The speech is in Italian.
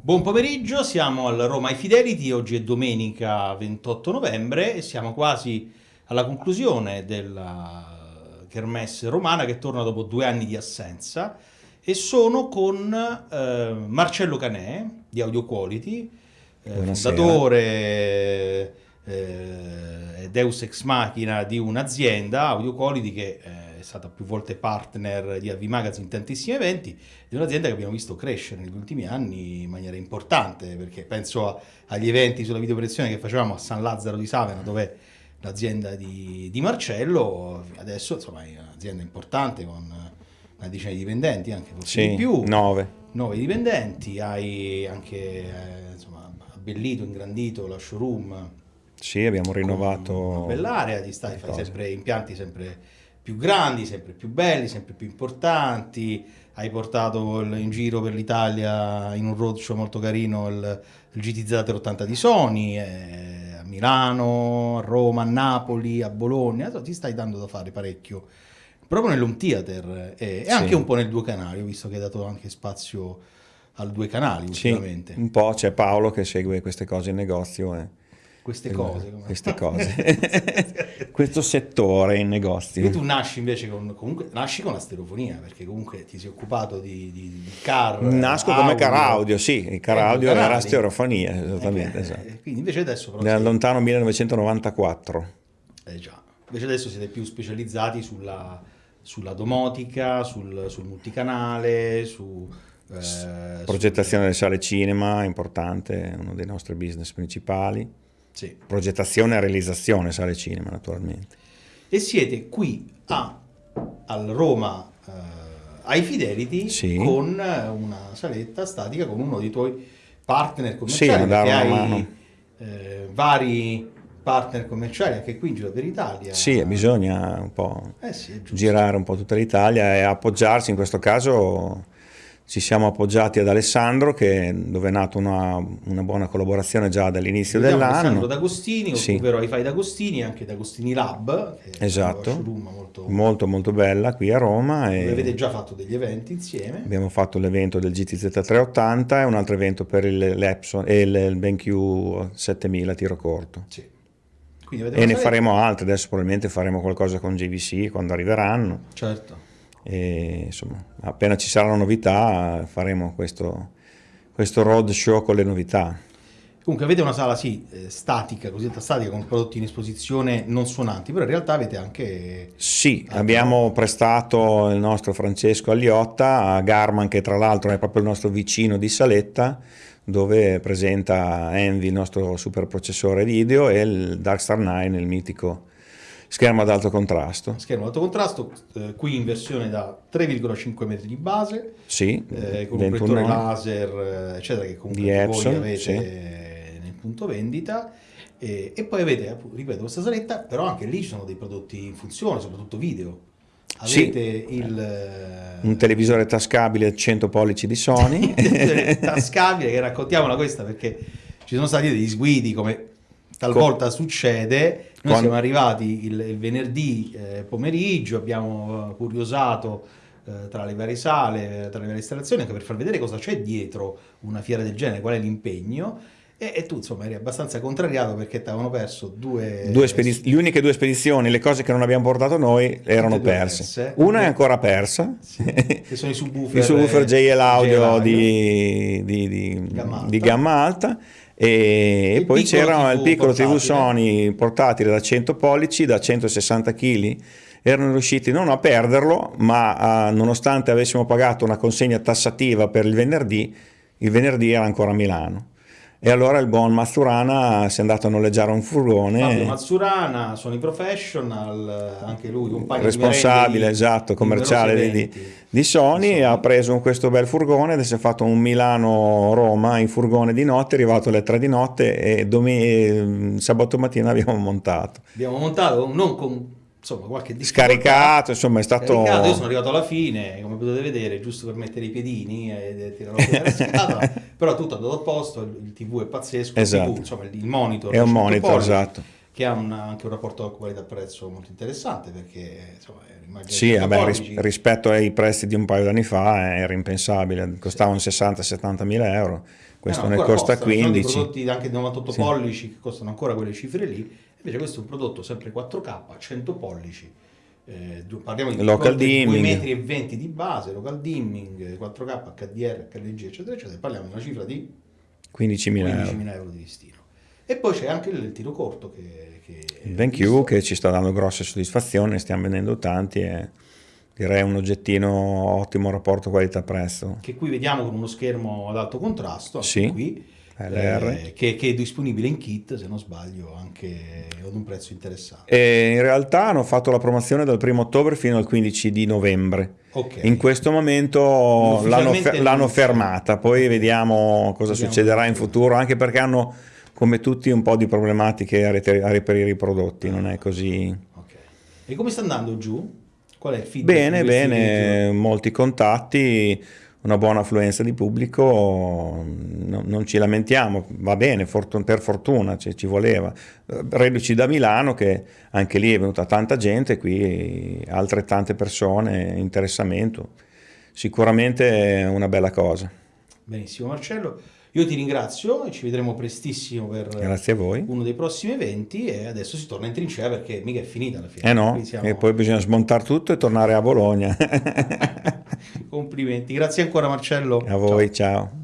Buon pomeriggio, siamo al Roma ai Fidelity, oggi è domenica 28 novembre e siamo quasi alla conclusione della Kermesse romana che torna dopo due anni di assenza e sono con eh, Marcello Canè di Audio Quality, eh, fondatore eh, Deus Ex Machina di un'azienda, Audio Quality, che eh, è stata più volte partner di AV Magazine in tantissimi eventi, di un'azienda che abbiamo visto crescere negli ultimi anni in maniera importante, perché penso a, agli eventi sulla videoproiezione che facevamo a San Lazzaro di Savena, dove l'azienda di, di, Marcello, adesso insomma è un'azienda importante con una decina di dipendenti, anche forse sì, di più. Nove. Nove dipendenti, hai anche eh, insomma, abbellito, ingrandito la showroom. Sì, abbiamo rinnovato. Una bell'area, ti stai, fai sempre impianti sempre più grandi, sempre più belli, sempre più importanti. Hai portato in giro per l'Italia in un roadshow molto carino il, il GTZ 80 di Sony. Eh, Milano, a Roma, a Napoli, a Bologna, ti stai dando da fare parecchio proprio nell'home theater e, sì. anche un po' nel due canali, visto che hai dato anche spazio al due canali ultimamente. Sì, un po' c'è Paolo che segue queste cose in negozio. E queste cose. Queste cose. Questo settore in negozio. E tu nasci invece con, comunque, nasci con la stereofonia, perché comunque ti sei occupato di, di, di car Nasco audio. come car audio, sì, il car audio era stereofonia, esattamente. Eh, esatto. Quindi invece adesso... Però Nel lontano 1994. Eh già, invece adesso siete più specializzati sulla, sulla domotica, sul, sul multicanale, su... Eh, Progettazione delle sale cinema, importante, uno dei nostri business principali. Sì. Progettazione e realizzazione sale cinema, naturalmente. E siete qui a, al Roma eh, ai Fidelity sì. con una saletta statica con uno dei tuoi partner commerciali. Sì, perché hai. Eh, vari partner commerciali anche qui in giro per l'Italia. Sì, bisogna un po' eh sì, girare un po' tutta l'Italia e appoggiarsi in questo caso ci siamo appoggiati ad Alessandro che, dove è nata una, una, buona collaborazione già dall'inizio dell'anno. Alessandro D'Agostini, sì. ovvero iFi D'Agostini, anche D'Agostini Lab, che esatto. è una molto, molto, molto bella qui a Roma. E avete già fatto degli eventi insieme. Abbiamo fatto l'evento del GTZ 380 e un altro evento per l'Epson e il, il BenQ 7000 tiro corto. Sì. e ne faremo altri, adesso probabilmente faremo qualcosa con JVC quando arriveranno. Certo e insomma appena ci saranno novità faremo questo, questo road show con le novità. Comunque avete una sala sì, eh, statica, cosiddetta statica, con prodotti in esposizione non suonanti, però in realtà avete anche... Sì, abbiamo prestato il nostro Francesco Agliotta a Garman, che tra l'altro è proprio il nostro vicino di Saletta, dove presenta Envy, il nostro super processore video, e il Darkstar 9, il mitico Schermo ad alto contrasto. Schermo ad alto contrasto, eh, qui in versione da 3,5 metri di base, sì, eh, con un proiettore laser, eh, eccetera, che comunque di Epson, voi avete sì. nel punto vendita. E, e, poi avete, ripeto, questa saletta, però anche lì ci sono dei prodotti in funzione, soprattutto video. Avete sì. il... Eh, un televisore tascabile 100 pollici di Sony. tascabile, che raccontiamola questa perché ci sono stati degli sguidi come talvolta Com succede. Noi Quando... siamo arrivati il, il venerdì eh, pomeriggio, abbiamo curiosato eh, tra le varie sale, tra le varie installazioni, anche per far vedere cosa c'è dietro una fiera del genere, qual è l'impegno. E, e, tu insomma eri abbastanza contrariato perché ti avevano perso due... due le uniche due spedizioni, le cose che non abbiamo portato noi erano perse. perse. Una è ancora persa, sì, che sono i subwoofer, I subwoofer JL Audio, di, di, di, gamma alta. Di gamma alta e, e poi c'era il piccolo TV Sony portatile da 100 pollici, da 160 kg, erano riusciti non a perderlo, ma a, nonostante avessimo pagato una consegna tassativa per il venerdì, il venerdì era ancora a Milano. E allora il buon Mazzurana si è andato a noleggiare un furgone. Fabio Mazzurana, Sony Professional, anche lui, un paio responsabile, di esatto, commerciale di, di, Sony, ha preso questo bel furgone ed si è fatto un Milano-Roma in furgone di notte, è arrivato alle 3 di notte e sabato mattina abbiamo montato. Abbiamo montato non con insomma qualche scaricato insomma è stato scaricato. io sono arrivato alla fine come potete vedere giusto per mettere i piedini e tirare la scatola però tutto è andato a posto il tv è pazzesco esatto. il, TV, insomma, il monitor è un monitor esatto che ha una, anche un rapporto qualità-prezzo molto interessante perché insomma, sì, vabbè, ris- rispetto ai prezzi di un paio d'anni fa era impensabile, costavano sì. 60-70 mila euro, questo eh no, ne costa costano, 15. Ci prodotti anche di 98 sì. pollici che costano ancora quelle cifre lì, invece questo è un prodotto sempre 4K, 100 pollici, eh, parliamo di local dimming. 2 metri e 20 di base, local dimming, 4K, HDR, HLG eccetera eccetera, parliamo di una cifra di 15.000 euro. 15 euro di listino. E poi c'è anche il tiro corto che... che il BenQ che ci sta dando grosse soddisfazioni, stiamo vendendo tanti e direi un oggettino ottimo rapporto qualità-prezzo. Che qui vediamo con uno schermo ad alto contrasto, sì, qui, eh, che, che, è disponibile in kit, se non sbaglio, anche ad un prezzo interessante. E in realtà hanno fatto la promozione dal 1 ottobre fino al 15 di novembre. Okay. In questo momento l'hanno, l'hanno fermata, poi vediamo cosa vediamo succederà in futuro, anche perché hanno come tutti un po' di problematiche a, reperire i prodotti, non è così. Okay. E come sta andando giù? Qual è il feedback? Bene, bene, molti contatti, una buona affluenza di pubblico, no, non ci lamentiamo, va bene, fortun per fortuna ci, ci voleva. Reduci da Milano che anche lì è venuta tanta gente, qui altrettante persone, interessamento, sicuramente una bella cosa. Benissimo Marcello. Io ti ringrazio e ci vedremo prestissimo per uno dei prossimi eventi e adesso si torna in trincea perché mica è finita la fine. Eh no, siamo... e poi bisogna smontare tutto e tornare a Bologna. Complimenti, grazie ancora Marcello. A voi, ciao. ciao.